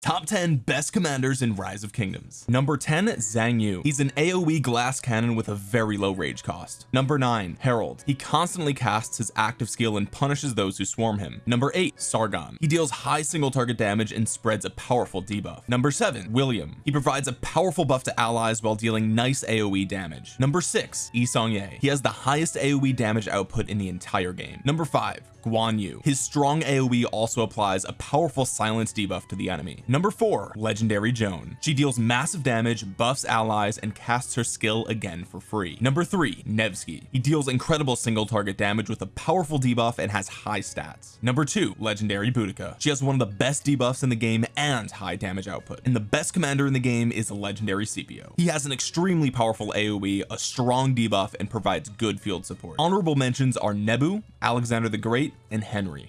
top 10 best commanders in rise of kingdoms. Number 10 Zhang Yu. He's an AoE glass cannon with a very low rage cost. Number 9 Harald. He constantly casts his active skill and punishes those who swarm him. Number 8 Sargon. He deals high single target damage and spreads a powerful debuff. Number 7 William. He provides a powerful buff to allies while dealing nice AoE damage. Number 6 Yi Seong-Gye he has the highest AoE damage output in the entire game. Number 5 Guan Yu. His strong AoE also applies a powerful silence debuff to the enemy number four legendary Joan. She deals massive damage buffs allies and casts her skill again for free. Number three Nevsky. He deals incredible single target damage with a powerful debuff and has high stats. Number two legendary Boudica. She has one of the best debuffs in the game and high damage output. And the best commander in the game is legendary Scipio he has an extremely powerful AoE a strong debuff and provides good field support. Honorable mentions are Nebu Alexander the Great and Henry